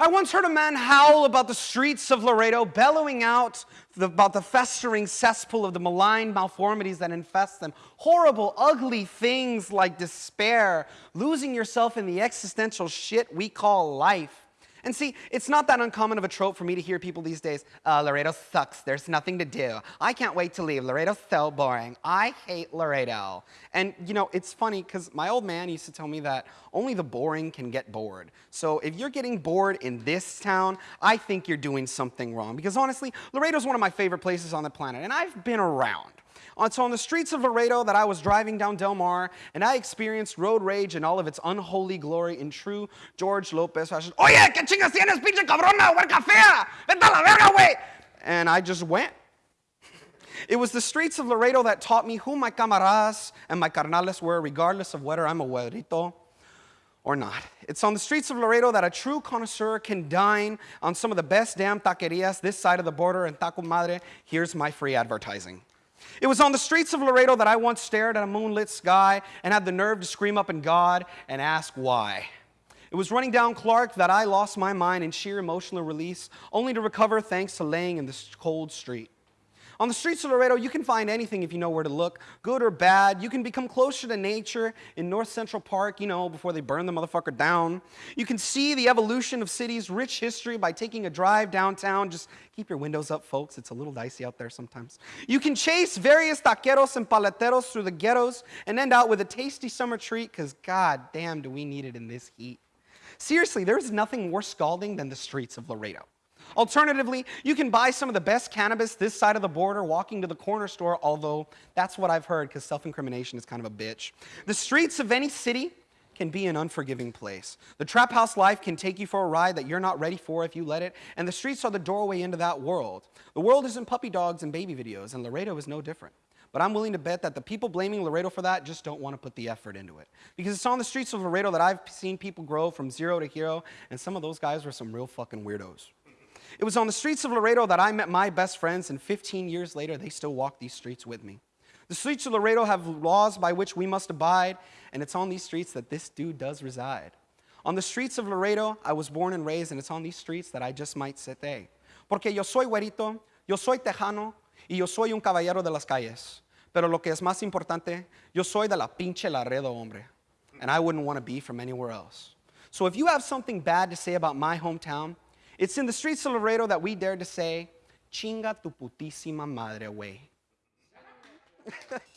I once heard a man howl about the streets of Laredo, bellowing out the, about the festering cesspool of the malign malformities that infest them. Horrible, ugly things like despair, losing yourself in the existential shit we call life. And see, it's not that uncommon of a trope for me to hear people these days, uh, Laredo sucks, there's nothing to do. I can't wait to leave, Laredo's so boring. I hate Laredo. And you know, it's funny because my old man used to tell me that only the boring can get bored. So if you're getting bored in this town, I think you're doing something wrong. Because honestly, Laredo's one of my favorite places on the planet, and I've been around. It's on the streets of Laredo that I was driving down Del Mar, and I experienced road rage in all of its unholy glory in true George Lopez fashion. Oye, ¿qué chingas tienes, pinche cabrona, huerca fea? Vete a la verga, güey! And I just went. It was the streets of Laredo that taught me who my camaradas and my carnales were, regardless of whether I'm a güerito or not. It's on the streets of Laredo that a true connoisseur can dine on some of the best damn taquerias this side of the border and Taco Madre. Here's my free advertising. It was on the streets of Laredo that I once stared at a moonlit sky and had the nerve to scream up in God and ask why. It was running down Clark that I lost my mind in sheer emotional release, only to recover thanks to laying in this cold street. On the streets of Laredo, you can find anything if you know where to look, good or bad. You can become closer to nature in North Central Park, you know, before they burn the motherfucker down. You can see the evolution of cities' rich history by taking a drive downtown. Just keep your windows up, folks. It's a little dicey out there sometimes. You can chase various taqueros and paleteros through the ghettos and end out with a tasty summer treat, because god damn do we need it in this heat. Seriously, there's nothing more scalding than the streets of Laredo. Alternatively, you can buy some of the best cannabis this side of the border walking to the corner store, although that's what I've heard because self-incrimination is kind of a bitch. The streets of any city can be an unforgiving place. The trap house life can take you for a ride that you're not ready for if you let it, and the streets are the doorway into that world. The world isn't puppy dogs and baby videos, and Laredo is no different. But I'm willing to bet that the people blaming Laredo for that just don't want to put the effort into it. Because it's on the streets of Laredo that I've seen people grow from zero to hero, and some of those guys were some real fucking weirdos. It was on the streets of Laredo that I met my best friends, and 15 years later, they still walk these streets with me. The streets of Laredo have laws by which we must abide, and it's on these streets that this dude does reside. On the streets of Laredo, I was born and raised, and it's on these streets that I just might sit there. Porque yo soy güerito, yo soy tejano, y yo soy un caballero de las calles. Pero lo que es más importante, yo soy de la pinche Laredo, hombre. And I wouldn't want to be from anywhere else. So if you have something bad to say about my hometown, it's in the streets of Laredo that we dare to say, chinga tu putísima madre, güey.